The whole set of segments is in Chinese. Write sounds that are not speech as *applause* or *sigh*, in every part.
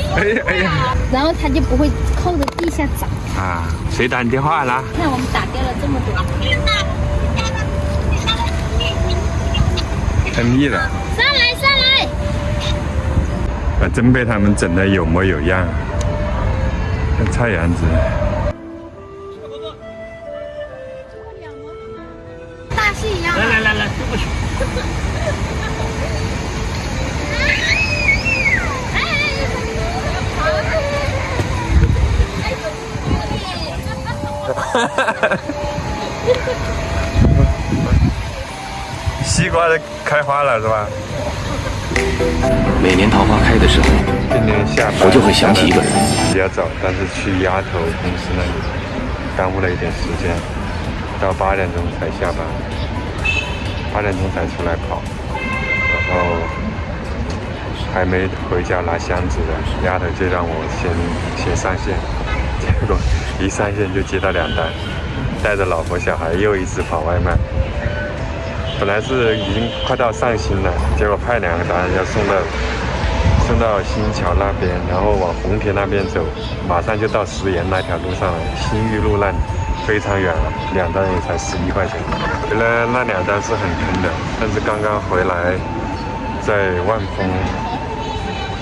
*laughs* 哎呀哎呀！然后它就不会扣着地下长。啊，谁打你电话了？看我们打掉了这么多。太密了。上来上来！啊，真被他们整的有模有样，像菜园子。大戏一样。来来来来，过去。*laughs* 西瓜的开花了是吧？每年桃花开的时候，今天下班我就会想起一个人。比较早，但是去丫头公司那里耽误了一点时间，到八点钟才下班，八点钟才出来跑，然后还没回家拿箱子的丫头就让我先先上线，结果一上线就接到两单，带着老婆小孩又一次跑外卖。本来是已经快到上新了，结果派两个单要送到送到新桥那边，然后往红田那边走，马上就到石岩那条路上了。新玉路那里非常远了，两单也才十一块钱。原来那两单是很坑的，但是刚刚回来，在万丰，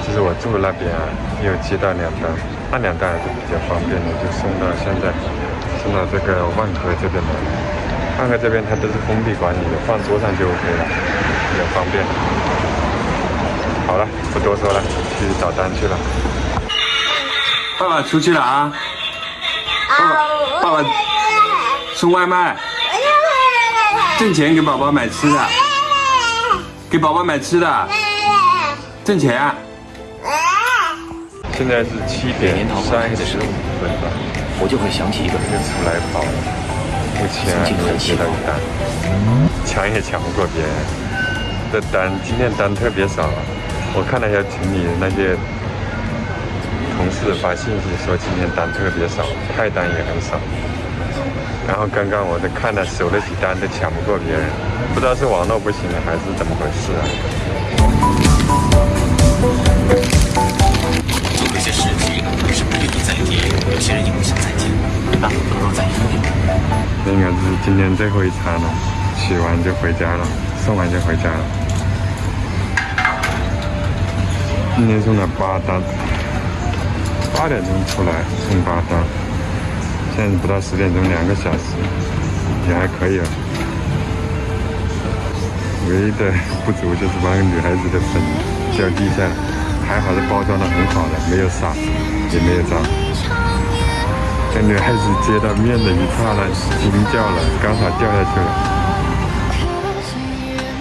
就是我住的那边啊，又接到两单，那两袋还是比较方便的，就送到现在送到这个万科这边来。万科这边，它都是封闭管理的，放桌上就 OK 了，比较方便。好了，不多说了，去找单去了。爸爸出去了啊！爸爸，爸爸送外卖，挣钱给宝宝买吃的，给宝宝买吃的，挣钱。现在是七点三十五分吧，我就会想起一个人出来跑。目前还没有接到单，抢也抢不过别人的单。今天单特别少，我看了一下群里那些同事发信息说今天单特别少，派单也很少。然后刚刚我在看了守了几单都抢不过别人，不知道是网络不行了还是怎么回事啊？这应该是今天最后一餐了，洗完就回家了，送完就回家了。今天送了八单，八点钟出来送八单，现在不到十点钟，两个小时也还可以了。唯一的不足就是把那个女孩子的粉掉地上，还好是包装的很好的，没有洒，也没有脏。这女孩子接到面的一刹那惊叫了，刚好掉下去了。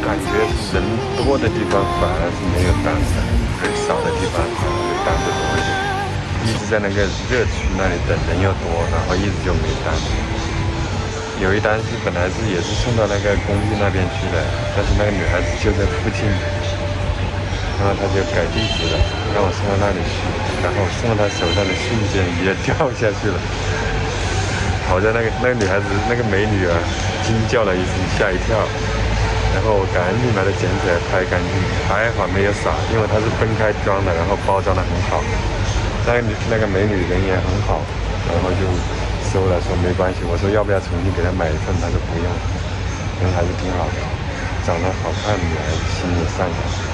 感觉人多的地方反而是没有单的，人少的地方反而单子多一点。一直在那个热区那里等，人又多，然后一直就没单。有一单是本来是也是送到那个公寓那边去的，但是那个女孩子就在附近。然后他就改地址了，让我送到那里去。然后送到他手上的瞬间也掉下去了。*laughs* 好在那个那个女孩子那个美女啊，惊叫了一声，吓一跳。然后我赶紧把它捡起来拍干净，还好没有洒，因为它是分开装的，然后包装的很好。那个女那个美女人也很好，然后就收了，说没关系。我说要不要重新给她买一份，她说不用，人还是挺好的，长得好看，女孩子心也善良。